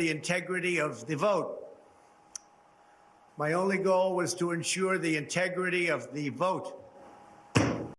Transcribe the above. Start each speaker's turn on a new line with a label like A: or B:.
A: the integrity of the vote. My only goal was to ensure the integrity of the vote.